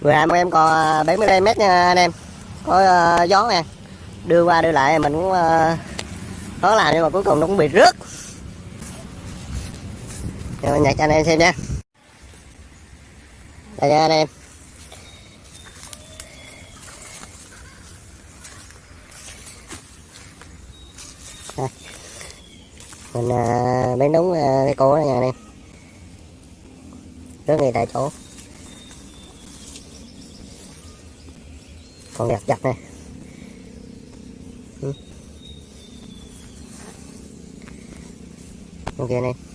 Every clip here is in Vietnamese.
Vừa em em còn à, 70 mét nha anh em. Có uh, gió nè. Đưa qua đưa lại mình cũng uh, khó làm nhưng mà cuối cùng nó cũng bị rớt. Rồi nhặt cho anh em xem nha. Đây nha anh em. Đây. Mình uh, bén đúng uh, cái cổ này nha anh em. Rớt ngay tại chỗ. Còn đẹp chặt này ừ. ok này.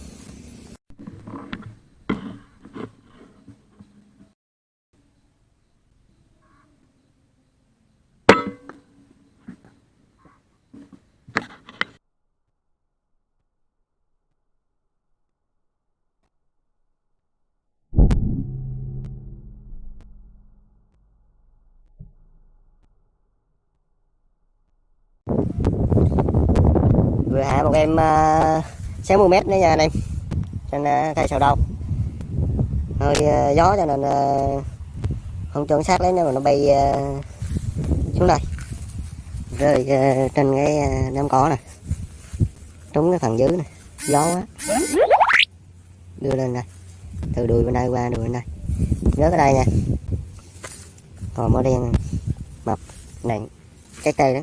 Vừa hạ một em ờ, uh, 60 mét nữa nha anh em. Trên uh, ờ, cây sầu đâu hơi uh, gió cho nên uh, không chuẩn xác lấy nhưng mà nó bay uh, xuống đây. Rơi uh, trên cái uh, đám cỏ này trúng cái phần dưới này gió quá. Đưa lên đây. Từ đùi bên đây qua đùi bên đây. Nhớ cái đây nha. Còn màu đen mập nặng cái cây đó.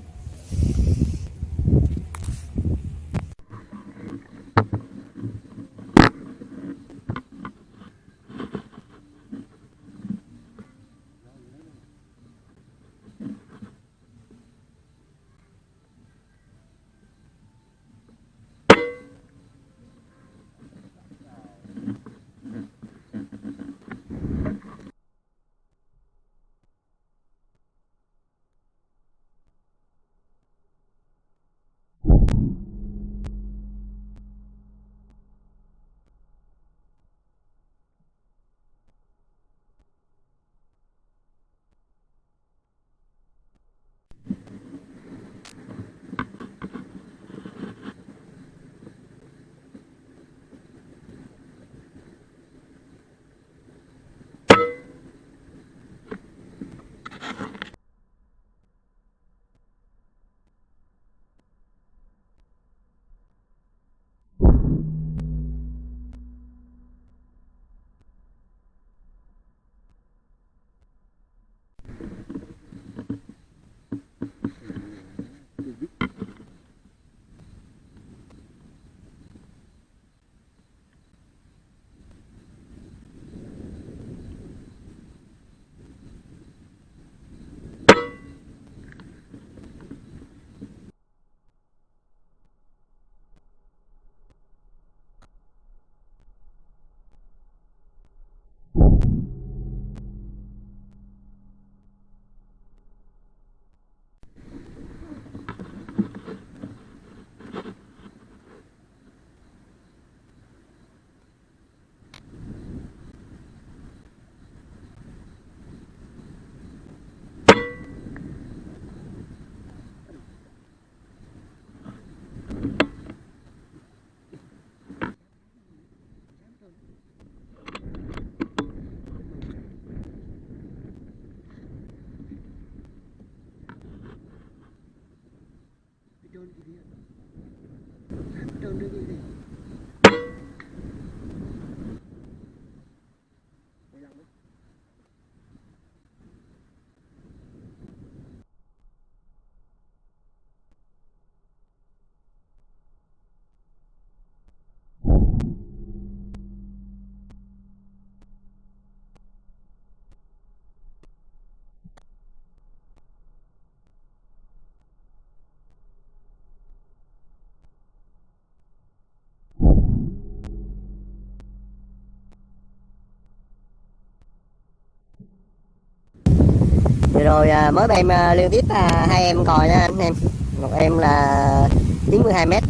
Vừa rồi à, mới em à, liên tiếp à, hai em còi nha anh em. Một em là 92 mét.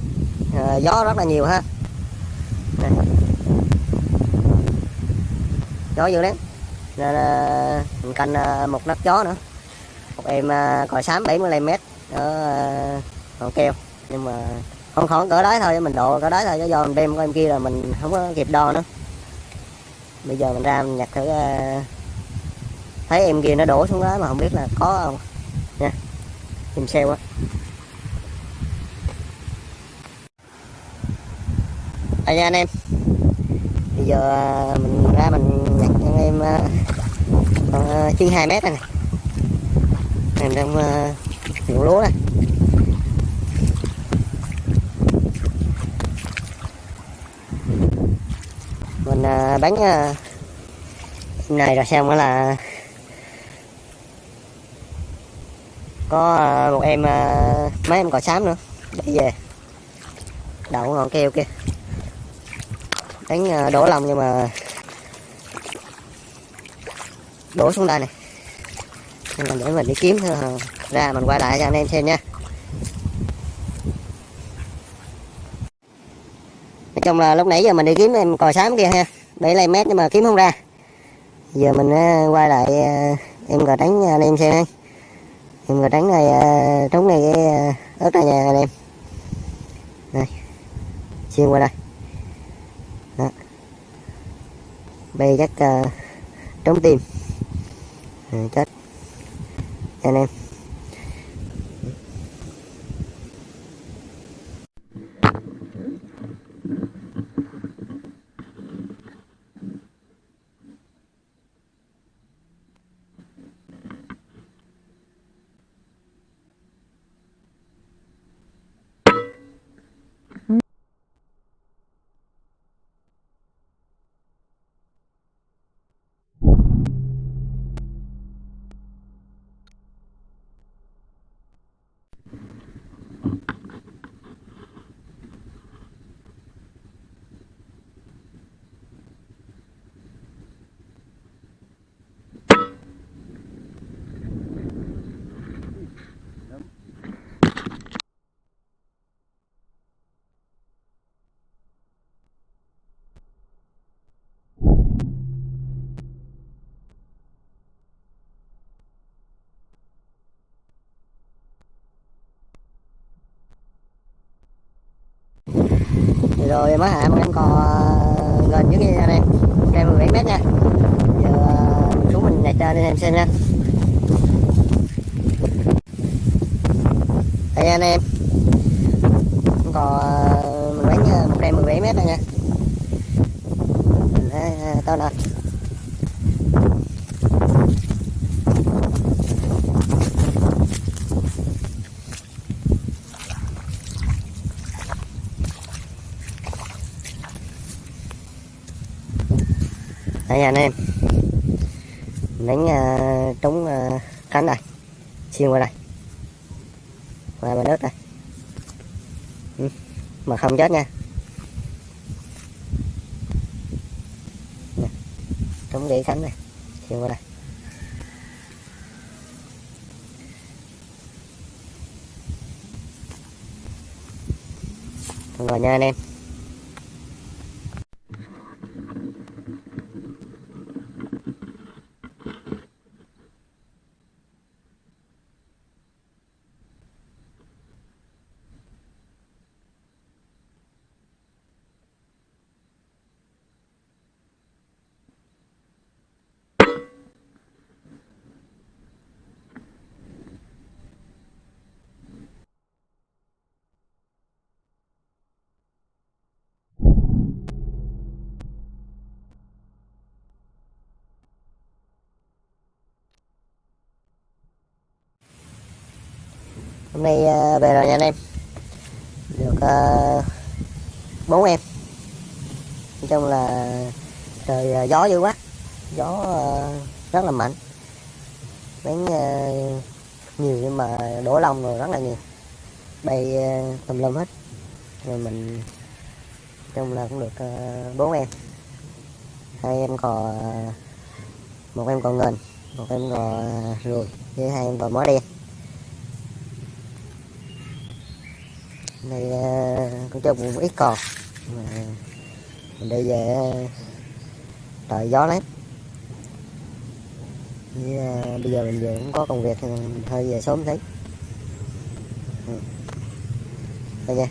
À, gió rất là nhiều ha. Này. gió dữ lắm. Nên à, mình canh à, một nắp gió nữa. Một em à, còi xám 75 mét. Ở à, còn keo. Nhưng mà không khỏi cỡ đấy thôi mình độ cỡ đấy thôi chứ do mình đem con em kia là mình không có kịp đo nữa. Bây giờ mình ra mình nhặt thử uh, thấy em kia nó đổ xuống đó mà không biết là có không. Nha. Tìm xe quá. Đây nha anh em. Bây giờ à, mình ra mình nhặt cho anh em à, còn à, chân hai mét này mình đang à, ruộng lúa này. Mình bán này rồi xong đó là có à, một em à, mấy em cò xám nữa. Để về. Đậu ngọn keo kia đánh à, đổ lòng nhưng mà đổ xuống đây này. Nên là để mình đi kiếm ra mình quay lại cho anh em xem nha. Nói chung là lúc nãy giờ mình đi kiếm em cò xám kia ha. Để lấy mét nhưng mà kiếm không ra. Giờ mình quay lại em cò đánh anh em xem ha em trắng này ờ, trống này cái ớt này nha anh em. Đây. Xuyên qua đây. Đó. Bây chắc uh, trống tim ừ, chết. Anh em. Rồi mới hạ một em cò ờ, gần dưới kia anh em cây 17 mét nha. Giờ ờ, xuống mình nhảy trên anh em xem nha. Đây anh em. Cò ờ, mình bán một cây 17 mét đây nha. Nè. Lên đây anh em. Đánh ờ, uh, trúng uh, ờ, cánh này. Xuyên qua đây qua bên nước đây ừ. mà không chết nha. Trúng để cánh này. Xuyên qua đây rồi nha anh em. Hôm nay ờ, về rồi nha anh em. Được ờ, bốn uh, em. Nói chung là trời uh, gió dữ quá. Gió uh, rất là mạnh. Bán uh, nhiều nhưng mà đổ lông rồi rất là nhiều. Bay uh, tùm lum hết. Rồi mình chung là cũng được bốn uh, em. Hai em cò một em còn ngền một em cò rùi ruồi với hai em còn mó đen. Này à, con trâu cũng ít còn. Mà mình đi về à, trời gió lắm. Như à, bây giờ mình về cũng có công việc mình hơi về sớm thấy thôi nha